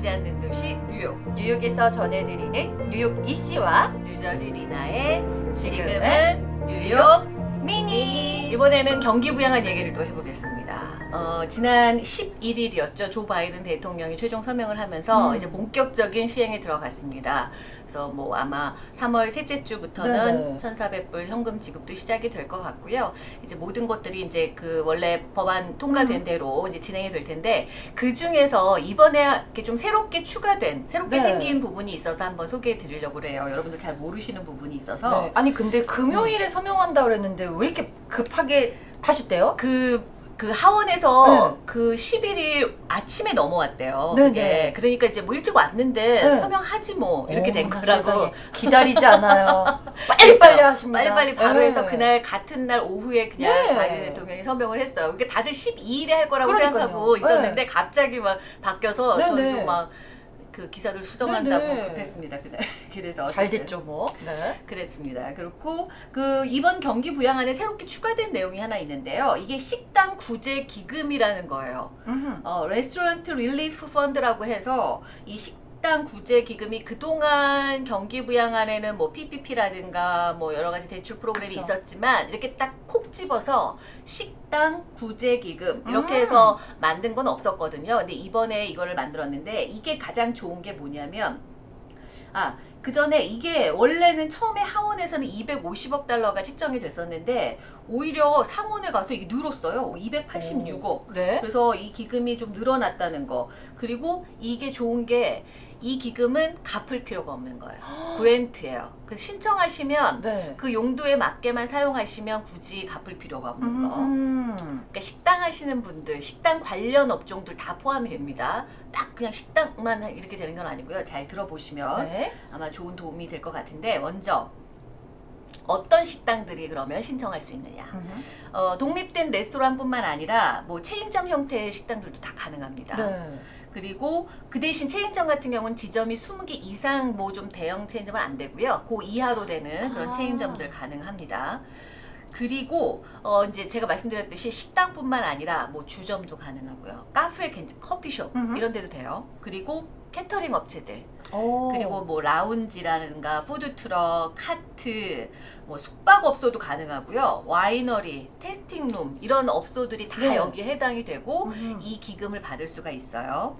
보이지 않는 도시 뉴욕 뉴욕에서 전해드리는 뉴욕 이씨와 뉴저지 리나의 지금은 지금은 뉴욕 미니 이번에는 경기 부양한 얘기를 또 해보겠습니다. 어, 지난 11일이었죠. 조 바이든 대통령이 최종 서명을 하면서 음. 이제 본격적인 시행에 들어갔습니다. 그래서 뭐 아마 3월 셋째 주부터는 네네. 1,400불 현금 지급도 시작이 될 것 같고요. 이제 모든 것들이 이제 그 원래 법안 통과된 음. 대로 이제 진행이 될 텐데 그 중에서 이번에 이렇게 좀 새롭게 추가된 새롭게 네. 생긴 부분이 있어서 한번 소개해 드리려고 그래요. 여러분들 잘 모르시는 부분이 있어서 네. 아니 근데 금요일에 서명한다 그랬는데 왜 이렇게 급하게 하셨대요? 그, 그 하원에서 네. 그 11일 아침에 넘어왔대요. 네네. 그게. 그러니까 이제 뭐 일찍 왔는데 네. 서명하지 뭐 이렇게 된 어머나 거라고. 세상에. 기다리지 않아요. 빨리빨리 하십니다. 빨리빨리 바로 네. 해서 그날 같은 날 오후에 그냥 네. 바이든 대통령이 서명을 했어요. 그러니까 다들 12일에 할 거라고 그러니까요. 생각하고 있었는데 갑자기 막 바뀌어서 네네. 저희도 막 그 기사들 수정한다고 네네. 급했습니다. 그날. 그래서 잘 어쨌든. 됐죠 뭐. 네. 그랬습니다. 그렇고 그 이번 경기 부양안에 새롭게 추가된 내용이 하나 있는데요. 이게 식당 구제 기금이라는 거예요. 어, Restaurant Relief Fund라고 해서 이 식당 구제 기금이 그동안 경기 부양안에는 뭐 PPP라든가 뭐 여러 가지 대출 프로그램이 그쵸. 있었지만 이렇게 딱 콕 집어서 식당 구제 기금 이렇게 음. 해서 만든 건 없었거든요. 근데 이번에 이거를 만들었는데 이게 가장 좋은 게 뭐냐면 아, 그 전에 이게 원래는 처음에 하원에서는 250억 달러가 책정이 됐었는데 오히려 상원에 가서 이게 늘었어요. 286억. 네. 그래서 이 기금이 좀 늘어났다는 거. 그리고 이게 좋은 게 이 기금은 갚을 필요가 없는 거예요. 그랜트예요. 그래서 신청하시면 네. 그 용도에 맞게만 사용하시면 굳이 갚을 필요가 없는 거. 음. 그러니까 식당 하시는 분들, 식당 관련 업종들 다 포함이 됩니다. 딱 그냥 식당만 이렇게 되는 건 아니고요. 잘 들어보시면 네. 아마 좋은 도움이 될 것 같은데 먼저 어떤 식당들이 그러면 신청할 수 있느냐? 어, 독립된 레스토랑뿐만 아니라 뭐 체인점 형태의 식당들도 다 가능합니다. 네. 그리고 그 대신 체인점 같은 경우는 지점이 20개 이상 뭐 좀 대형 체인점은 안 되고요. 그 이하로 되는 그런 아. 체인점들 가능합니다. 그리고 어 이제 제가 말씀드렸듯이 식당뿐만 아니라 뭐 주점도 가능하고요. 카페, 커피숍 음흠. 이런 데도 돼요. 그리고 캐터링 업체들 오. 그리고 뭐 라운지라든가 푸드트럭, 카트, 뭐 숙박업소도 가능하고요. winery, tasting room 이런 업소들이 다 네. 여기에 해당이 되고 음흠. 이 기금을 받을 수가 있어요.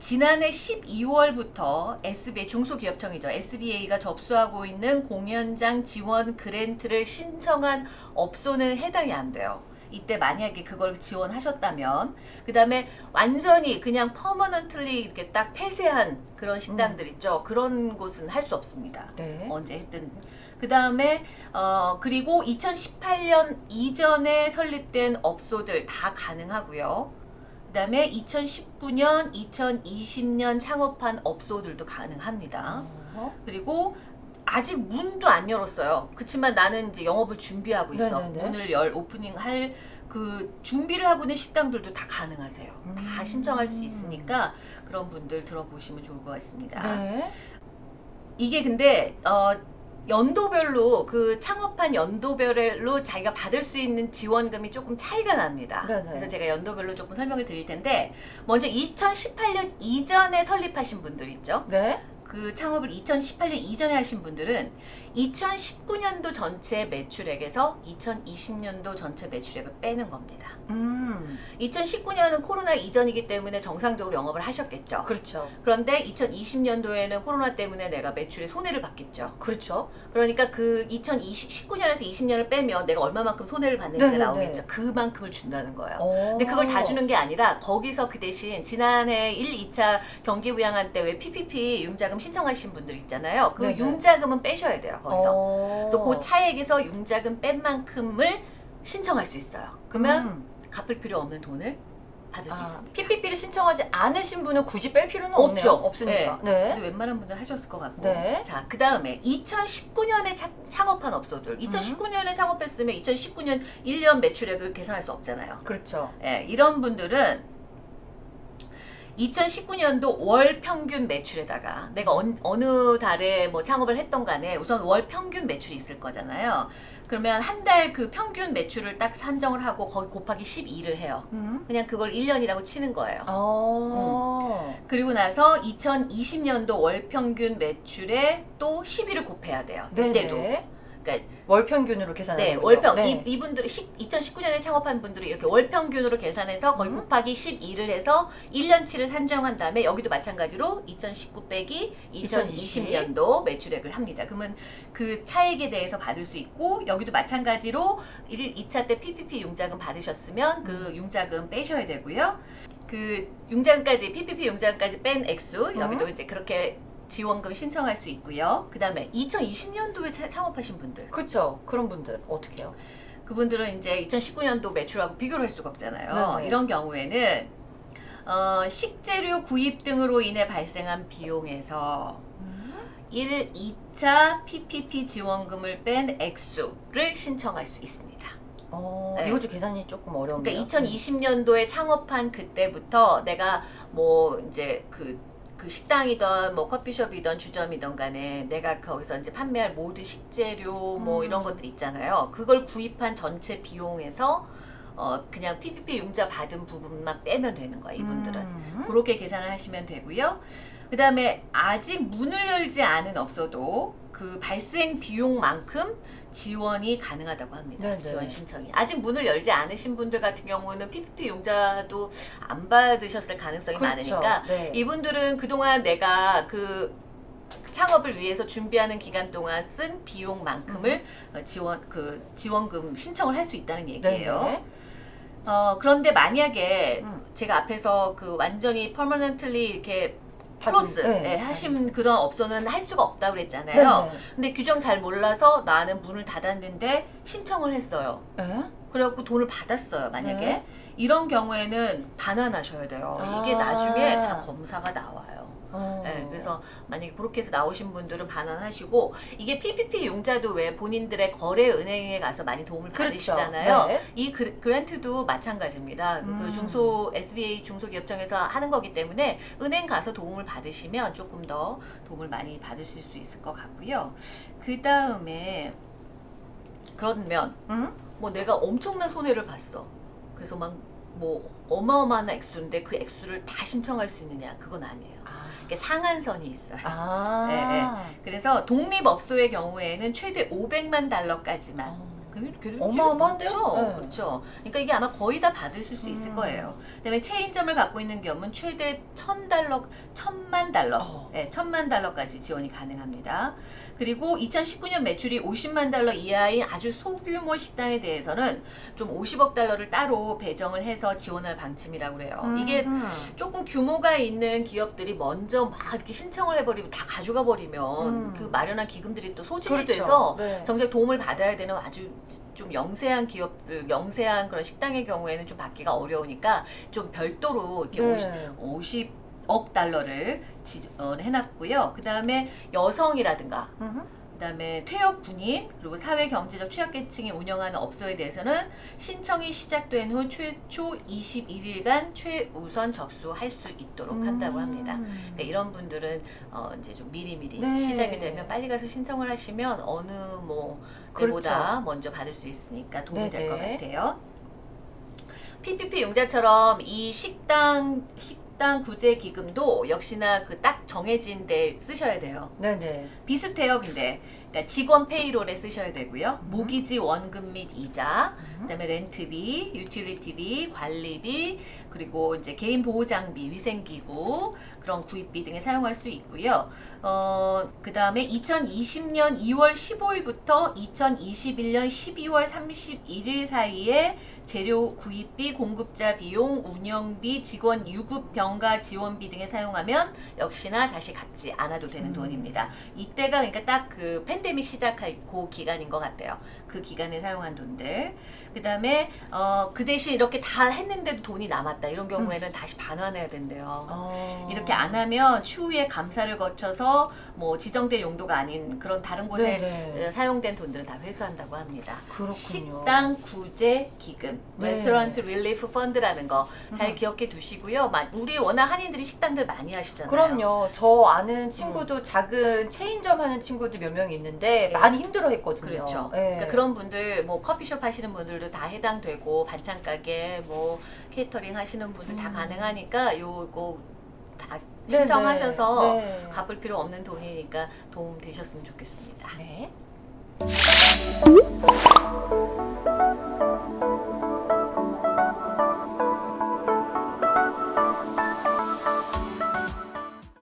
지난해 12월부터 SBA 중소기업청이죠. SBA가 접수하고 있는 공연장 지원 grant를 신청한 업소는 해당이 안 돼요. 이때 만약에 그걸 지원하셨다면 그 다음에 완전히 그냥 퍼머넌틀리 이렇게 딱 폐쇄한 그런 식당들 있죠. 그런 곳은 할 수 없습니다. 네. 언제 했든. 그 다음에, 어, 그리고 2018년 이전에 설립된 업소들 다 가능하고요. 그 다음에 2019년, 2020년 창업한 업소들도 가능합니다. 어허. 그리고 아직 문도 안 열었어요. 그렇지만 나는 이제 영업을 준비하고 있어. 네네네. 문을 열 오프닝 할 그 준비를 하고 있는 식당들도 다 가능하세요. 다 음. 신청할 수 있으니까 그런 분들 들어보시면 좋을 것 같습니다. 네. 이게 근데 어 연도별로 그 창업한 연도별로 자기가 받을 수 있는 지원금이 조금 차이가 납니다. 네네. 그래서 제가 연도별로 조금 설명을 드릴 텐데 먼저 2018년 이전에 설립하신 분들 있죠. 네. 그 창업을 2018년 이전에 하신 분들은 2019년도 전체 매출액에서 2020년도 전체 매출액을 빼는 겁니다. 음. 2019년은 코로나 이전이기 때문에 정상적으로 영업을 하셨겠죠. 그렇죠. 그런데 2020년도에는 코로나 때문에 내가 매출에 손해를 받겠죠. 그렇죠. 그러니까 그 2019년에서 20년을 빼면 내가 얼마만큼 손해를 받는지가 네네네. 나오겠죠. 그만큼을 준다는 거예요. 오. 근데 그걸 다 주는 게 아니라 거기서 그 대신 지난해 1, 2차 경기 부양한 때 왜 PPP 융자금 신청하신 분들 있잖아요. 그 네네. 융자금은 빼셔야 돼요. 거기서. 오. 그래서 그 차액에서 융자금 뺀 만큼을 신청할 수 있어요. 그러면 음. 갚을 필요 없는 돈을 받을 수 아, 있습니다. PPP를 신청하지 않으신 분은 굳이 뺄 필요는 없죠. 없네요. 없으니까. 근데 네. 웬만한 분들 하셨을 것 같고. 네. 자, 그 다음에 2019년에 창업한 업소들. 음. 2019년에 창업했으면 2019년 1년 매출액을 계산할 수 없잖아요. 그렇죠. 예, 이런 분들은 2019년도 월 평균 매출에다가 내가 언- 어느 달에 뭐 창업을 했던 간에 우선 월 평균 매출이 있을 거잖아요. 그러면 한 달 그 평균 매출을 딱 산정을 하고 거기 곱하기 12를 해요. 음. 그냥 그걸 1년이라고 치는 거예요. 어. 그리고 나서 2020년도 월 평균 매출에 또 12를 곱해야 돼요. 네네. 이때도. 그러니까 월 평균으로 계산하는 네? 월평 네. 이, 이분들이 2019년에 창업한 분들이 이렇게 월 평균으로 계산해서 거의 음. 곱하기 12를 해서 1년치를 산정한 다음에 여기도 마찬가지로 2019 빼기 2020년도 매출액을 합니다. 그러면 그 차액에 대해서 받을 수 있고 여기도 마찬가지로 1, 2차 때 PPP 융자금 받으셨으면 음. 그 융자금 빼셔야 되고요. 그 융자금까지 PPP 융자금까지 뺀 액수 여기도 음. 이제 그렇게 지원금 신청할 수 있고요. 그 다음에 2020년도에 창업하신 분들 그쵸. 그런 분들 어떻게 해요? 그분들은 이제 2019년도 매출하고 비교를 할 수가 없잖아요. 네네. 이런 경우에는 어, 식재료 구입 등으로 인해 발생한 비용에서 1, 2차 PPP 지원금을 뺀 액수를 신청할 수 있습니다. 어, 네. 이것도 계산이 조금 어려운데요. 그러니까 2020년도에 창업한 그때부터 내가 뭐 이제 그, 그 식당이든 뭐 커피숍이든 주점이든 간에 내가 거기서 이제 판매할 모든 식재료 뭐 음. 이런 것들 있잖아요. 그걸 구입한 전체 비용에서 어 그냥 PPP 융자 받은 부분만 빼면 되는 거예요. 이분들은. 음. 그렇게 계산을 하시면 되고요. 그 다음에 아직 문을 열지 않은 업소도 그 발생 비용만큼 지원이 가능하다고 합니다. 네네. 지원 신청이. 아직 문을 열지 않으신 분들 같은 경우는 PPP 융자도 안 받으셨을 가능성이 그렇죠. 많으니까 네. 이분들은 그동안 내가 그 창업을 위해서 준비하는 기간 동안 쓴 비용만큼을 어, 지원 그 지원금 신청을 할 수 있다는 얘기예요. 네네. 어, 그런데 만약에 음. 제가 앞에서 그 완전히 퍼머넌틀리 이렇게 플러스 네. 예, 하신 그런 업소는 할 수가 없다고 그랬잖아요. 네네. 근데 규정 잘 몰라서 나는 문을 닫았는데 신청을 했어요. 예? 그래갖고 돈을 받았어요, 만약에. 네. 이런 경우에는 반환하셔야 돼요. 이게 아. 나중에 다 검사가 나와요. 어. 네, 그래서 만약에 그렇게 해서 나오신 분들은 반환하시고 이게 PPP 융자도 왜 본인들의 거래 은행에 가서 많이 도움을 그렇죠. 받으시잖아요. 네. 이 그, 그랜트도 마찬가지입니다. 그 음. 중소 SBA 중소기업청에서 하는 거기 때문에 은행 가서 도움을 받으시면 조금 더 도움을 많이 받으실 수 있을 것 같고요. 그 다음에 그러면 음? 뭐 내가 엄청난 손해를 봤어. 그래서 막 뭐 어마어마한 액수인데 그 액수를 다 신청할 수 있느냐? 그건 아니에요. 아. 이게 상한선이 있어요. 아. 네, 그래서 독립업소의 경우에는 최대 500만 달러까지만 어. 어마어마한데요? 그렇죠. 네. 그렇죠. 그러니까 이게 아마 거의 다 받으실 수 있을 음. 거예요. 그다음에 체인점을 갖고 있는 경우는 최대 1000달러, 1000만 달러, 어. 네, 1000만 달러까지 지원이 가능합니다. 그리고 2019년 매출이 50만 달러 이하인 아주 소규모 식당에 대해서는 좀 50억 달러를 따로 배정을 해서 지원할 방침이라고 그래요. 음. 이게 조금 규모가 있는 기업들이 먼저 막 이렇게 신청을 해버리면 다 가져가 버리면 음. 그 마련한 기금들이 또 소진이 그렇죠. 돼서 네. 정작 도움을 받아야 되는 아주 좀 영세한 기업들, 영세한 그런 식당의 경우에는 좀 받기가 어려우니까 좀 별도로 이렇게 네. 50, 50억 달러를 지원해놨고요. 그 다음에 여성이라든가 음흠. 그다음에 퇴역 군인 그리고 사회 경제적 취약계층이 운영하는 업소에 대해서는 신청이 시작된 후 최초 21일간 최우선 접수할 수 있도록 한다고 합니다. 음. 그러니까 이런 분들은 어 이제 좀 미리미리 네. 시작이 되면 빨리 가서 신청을 하시면 어느 뭐 그렇죠. 때보다 먼저 받을 수 있으니까 도움이 될것 네네. 같아요. PPP 융자처럼 이 식당 식당 구제 기금도 역시나 그 딱 정해진 데 쓰셔야 돼요. 네네. 비슷해요, 근데. 그러니까 직원 payroll에 쓰셔야 되고요. 음. 모기지 원금 및 이자, 음. 그다음에 렌트비, utility비, 관리비, 그리고 이제 개인 보호 장비, 위생 기구 그런 구입비 등에 사용할 수 있고요. 어, 그다음에 2020년 2월 15일부터 2021년 12월 31일 사이에 재료 구입비, 공급자 비용, 운영비, 직원 유급 병가 지원비 등에 사용하면 역시나 다시 갚지 않아도 되는 음. 돈입니다. 이때가 그러니까 딱 그 팬데믹 시작할 그 기간인 것 같아요. 그 기간에 사용한 돈들. 그 다음에 어, 그 대신 이렇게 다 했는데도 돈이 남았다. 이런 경우에는 다시 반환해야 된대요. 어. 이렇게 안 하면 추후에 감사를 거쳐서 뭐 지정된 용도가 아닌 그런 다른 곳에 네네. 어, 사용된 돈들은 다 회수한다고 합니다. 그렇군요. 식당 구제 기금, 네. Restaurant Relief Fund라는 거 잘 음. 기억해 두시고요. 마- 우리 워낙 한인들이 식당들 많이 하시잖아요. 그럼요. 저 아는 친구도 작은 체인점 하는 친구들 몇명 있는데 네. 많이 힘들어했거든요. 그렇죠. 예. 그러니까 그런 분들 뭐 커피숍 하시는 분들도 다 해당되고 반찬 가게 뭐 케이터링 하시는 분들 다 음. 가능하니까 요거 다 네네. 신청하셔서 네. 갚을 필요 없는 돈이니까 도움 되셨으면 좋겠습니다. 네.